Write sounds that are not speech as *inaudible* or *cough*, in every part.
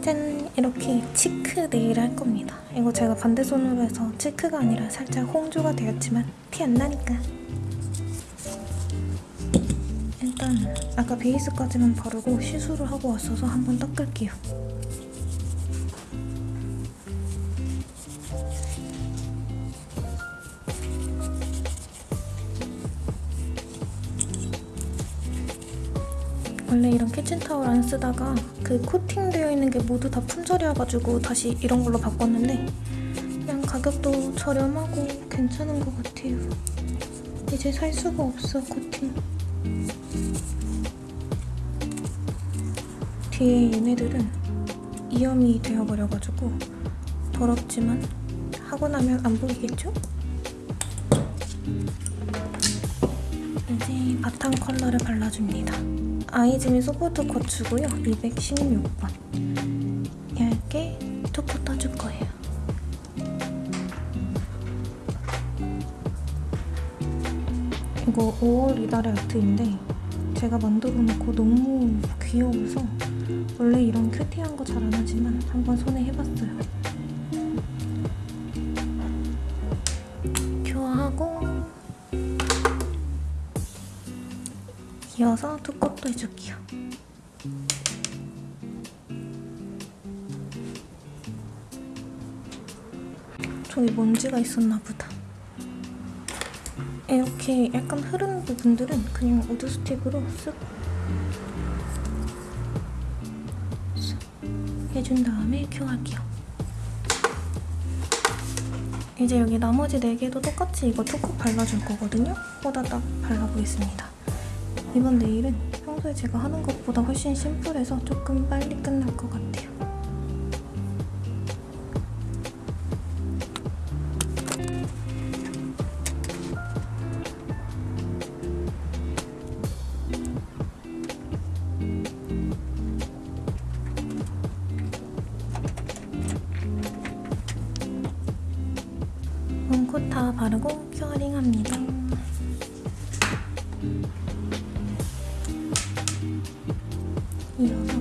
짠! 이렇게 치크 네일을 할 겁니다. 이거 제가 반대 손으로 해서 치크가 아니라 살짝 홍조가 되었지만 티안 나니까. 일단 아까 베이스까지만 바르고 시술을 하고 왔어서 한번 닦을게요. 원래 이런 키친타올 안 쓰다가 그 코팅되어 있는 게 모두 다 품절이어가지고 다시 이런 걸로 바꿨는데 그냥 가격도 저렴하고 괜찮은 것 같아요. 이제 살 수가 없어 코팅. 뒤에 얘네들은 이염이 되어버려가지고 더럽지만 하고 나면 안 보이겠죠? 이제 바탕 컬러를 발라줍니다. 아이즈미 소프트 코츠고요. 216번. 얇게 톡톡 떠줄 거예요. 이거 5월 이달의 아트인데 제가 만들어 놓고 너무 귀여워서 원래 이런 큐티한 거 잘 안 하지만 한번 손 이어서 two coat도 해줄게요. 저기 먼지가 있었나 보다. 이렇게 약간 흐른 부분들은 그냥 wood stick으로 쓱, 쓱 해준 다음에 cure할게요. 이제 여기 나머지 4개도 똑같이 이거 톡톡 발라줄 거거든요? 호다닥 발라보겠습니다. 이번 네일은 평소에 제가 하는 것보다 훨씬 심플해서 조금 빨리 끝날 것 같아요. 이어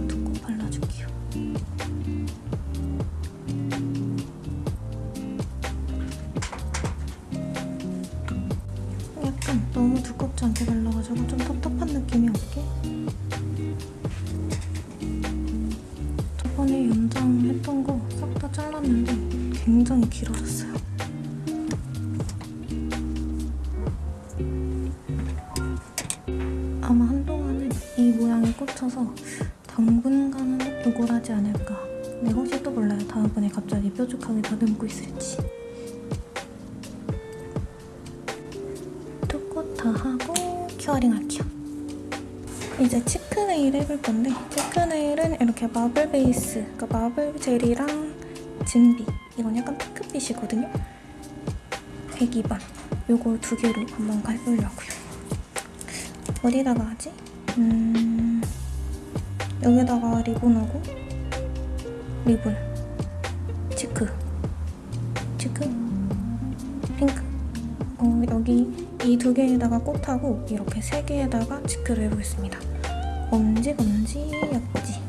이 모양에 꽂혀서 당분간은 요걸 하지 않을까. 혹시 또 몰라요. 다음번에 갑자기 뾰족하게 다듬고 있을지. two coat 다 하고 curing 할게요. 이제 cheek nail 해볼 건데 cheek nail은 이렇게 marble base 그러니까 marble gel이랑 진비. 이건 약간 핑크빛이거든요? 102번. 요거 두 개로 한번 해보려고요. 어디다가 하지? 음... 여기다가 리본하고 리본 cheek cheek 핑크. 어, 여기 이 두 개에다가 꽃하고 이렇게 세 개에다가 cheek를 해보겠습니다. 엄지 검지 약지?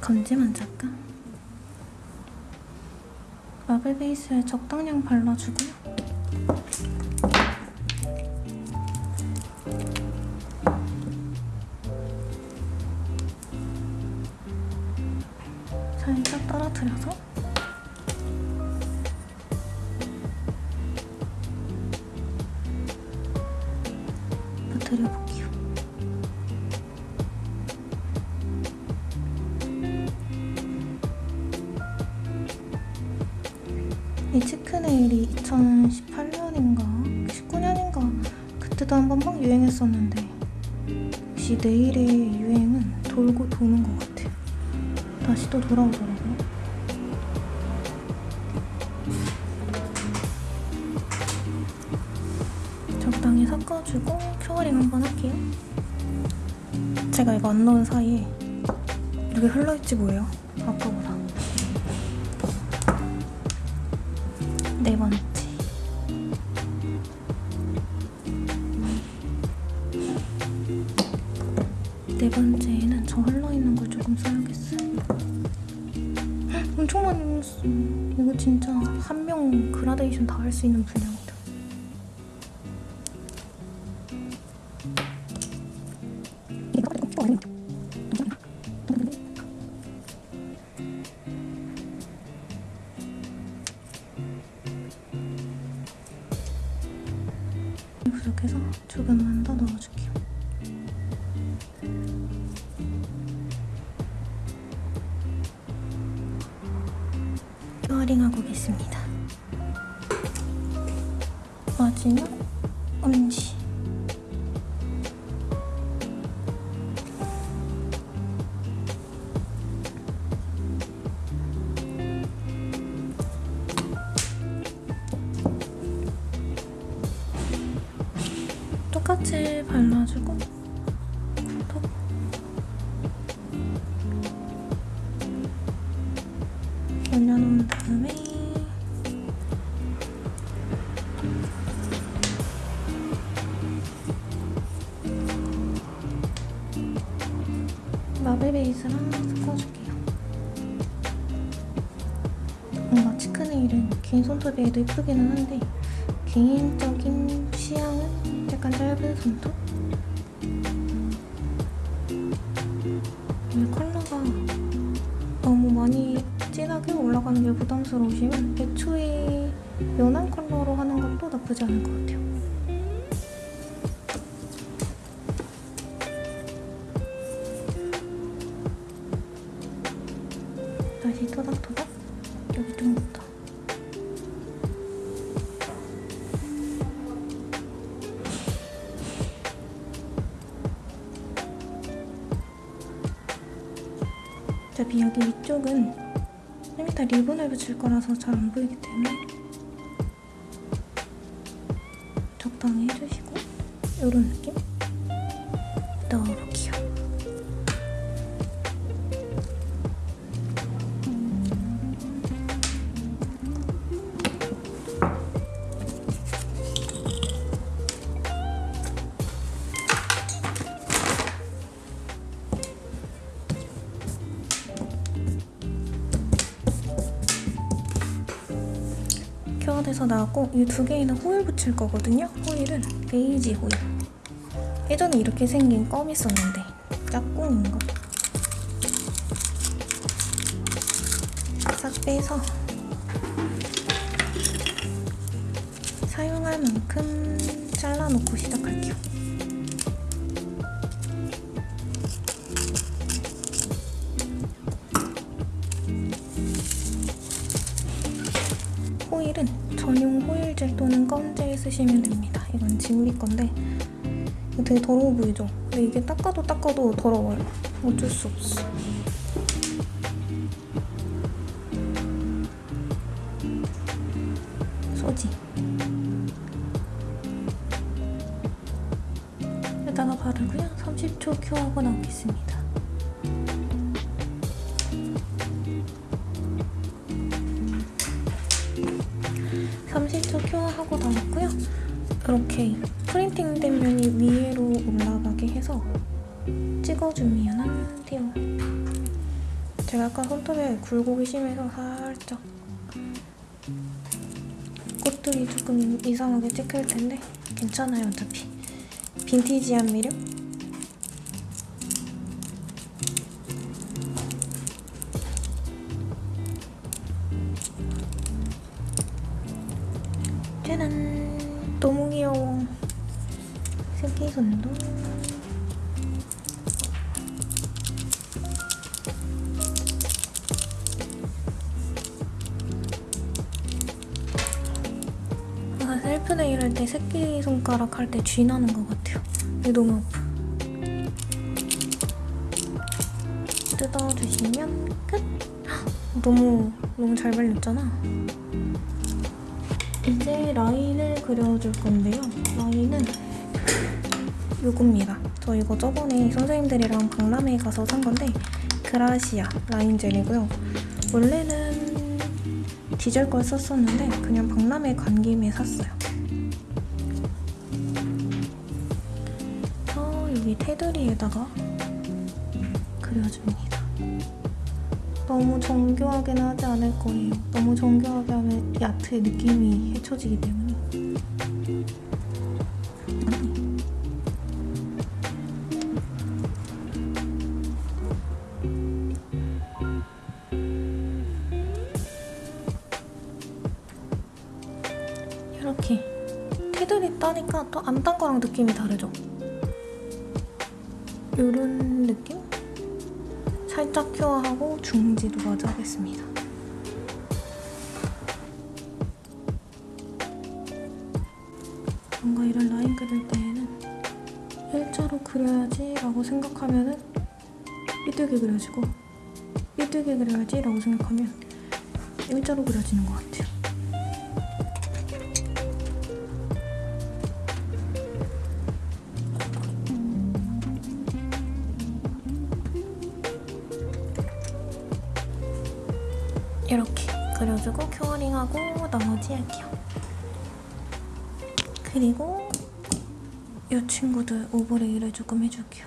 검지만 잡까? 마블 베이스에 적당량 발라주고 살짝 떨어뜨려서 부드려볼게요. 이 치크네일이 2018년인가 19년인가 그때도 한번 막 유행했었는데 역시 네일의 유행은 돌고 도는 것 같아요. 다시 또 돌아오더라고요. 적당히 섞어주고 큐어링 한번 할게요. 제가 이거 안 넣은 사이에 이렇게 흘러있지 뭐예요. 그라데이션 다 할 수 있는 분량이다. 부족해서 조금만 더 넣어줄게요. 큐어링하고 오겠습니다. 마지막 엄지. 똑같이 발라주고 톡. 올려놓은 다음에 긴 손톱에도 예쁘기는 한데 개인적인 취향은 약간 짧은 손톱? 이 컬러가 너무 많이 진하게 올라가는 게 부담스러우시면 애초에 연한 컬러로 하는 것도 나쁘지 않을 것 같아요. 리본을 붙일 거라서 잘 안 보이기 때문에 적당히 해주시고 이런 느낌 큐어돼서 나왔고 이 두 개에는 호일 붙일 거거든요. 호일은 베이지 호일. 예전에 이렇게 생긴 껌 있었는데 짝꿍인 거. 싹 빼서 사용할 만큼 잘라놓고 시작할게요. 호일은 전용 호일젤 또는 껌젤 쓰시면 됩니다. 이건 지우리 건데 되게 더러워 보이죠? 근데 이게 닦아도 닦아도 더러워요. 어쩔 수 없어. (30초) 큐어하고 나왔고요. 이렇게 프린팅된 면이 위로 올라가게 해서 찍어주면 돼요. 제가 아까 손톱에 굴곡이 심해서 살짝 꽃들이 조금 이상하게 찍힐 텐데 괜찮아요 어차피. 빈티지한 미력 너무 귀여워. 새끼손도? 아, 셀프 네일 할 때 새끼손가락 할 때 쥐 나는 것 같아요. 이게 너무 아파. 뜯어주시면 끝! 헉, *gasps* 너무 너무 잘 발렸잖아 이제 라인을 그려줄 건데요. 라인은 요겁니다. 저 이거 저번에 선생님들이랑 박람회 가서 산 건데 그라시아 라인 젤이고요. 원래는 디젤 걸 썼었는데 그냥 박람회 간 김에 샀어요. 저 여기 테두리에다가 그려줍니다. 너무 정교하게는 하지 않을 거예요. 너무 정교하게 하면 야트의 느낌이 해쳐지기 때문에. 이렇게 테두리 따니까 또 안 딴 거랑 느낌이 다르죠? 요런 느낌? 살짝 큐어하고 중지도 마저 하겠습니다. 뭔가 이런 라인 그릴 때에는 일자로 그려야지 라고 생각하면 은 삐뚤게 그려지고 삐뚤게 그려야지 라고 생각하면 일자로 그려지는 것 같아요. 그려주고 큐어링하고 나머지 할게요. 그리고 이 친구들 오버레이를 조금 해줄게요.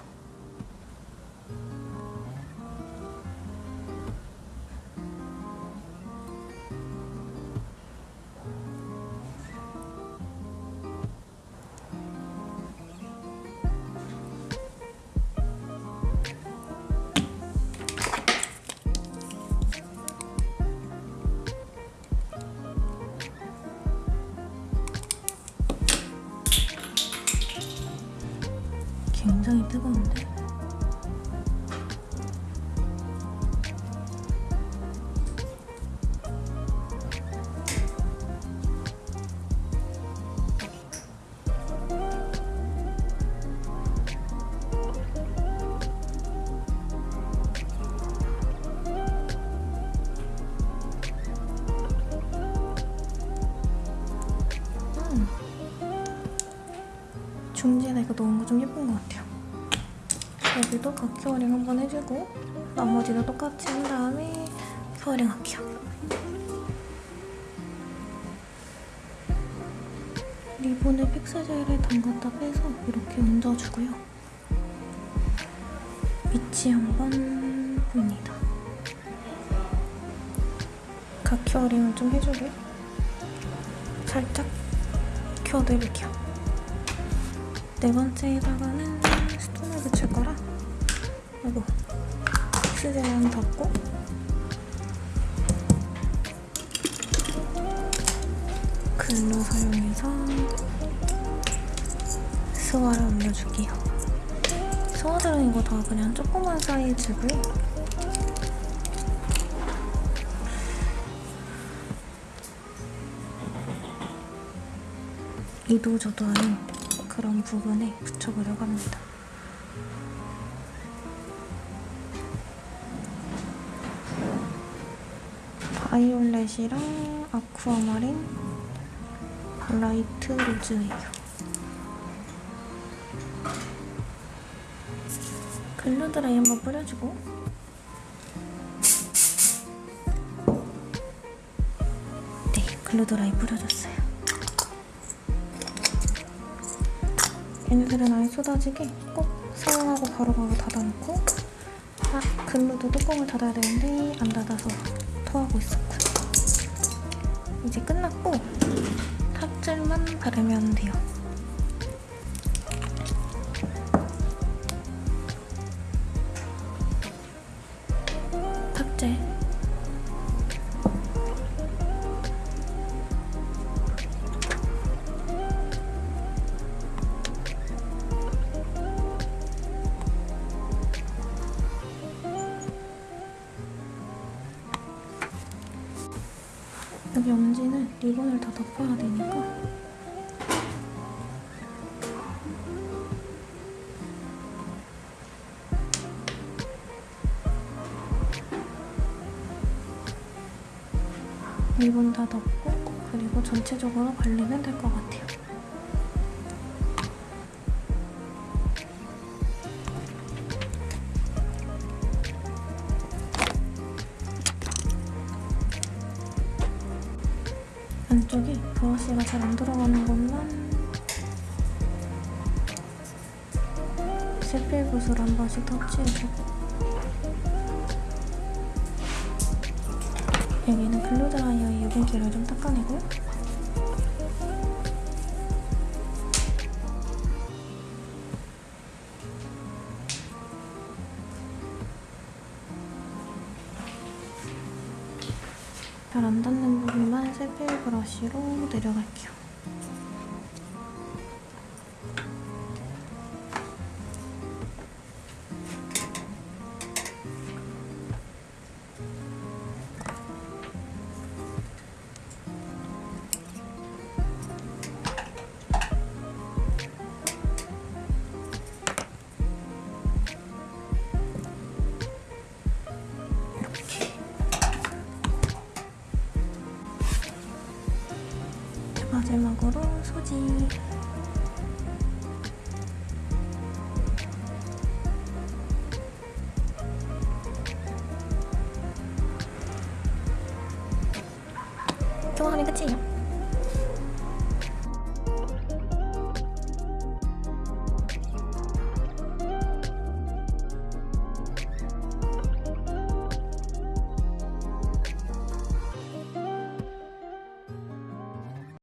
이거 넣은 거 좀 예쁜 것 같아요. 여기도 가curing 한번 해주고 나머지도 똑같이 한 다음에 curing 할게요. 리본을 픽스젤에 담갔다 빼서 이렇게 얹어주고요. 위치 한번 봅니다. 가curing을 좀 해주게 살짝 큐어도 해볼게요. 네 번째에다가는 스톤을 붙일 거라 이거 픽스젤은 덮고 글로 사용해서 스와를 올려줄게요. 스와들은 이거 다 그냥 조그만 사이즈고요. 이도 저도하는 그런 부분에 붙여보려고 합니다. 바이올렛이랑 아쿠아마린, light rose예요. glue dry 한번 뿌려주고 네, 글루드라이 뿌려줬어요. 얘네들은 아예 쏟아지게 꼭 사용하고 바로바로 닫아놓고 아, 글루도 뚜껑을 닫아야 되는데 안 닫아서 토하고 있었군 이제 끝났고 탑젤만 바르면 돼요 여기 엄지는 리본을 다 덮어야 되니까 리본 다 덮고 그리고 전체적으로 발리면 될 것 같아요. 안쪽에 브러쉬가 잘 안 들어가는 것만 세필붓으로 한 번씩 터치해주고. 여기는 글루드라이어의 유분기를 좀 닦아내고 세필 브러쉬로 내려갈게요. 마지막으로 소지.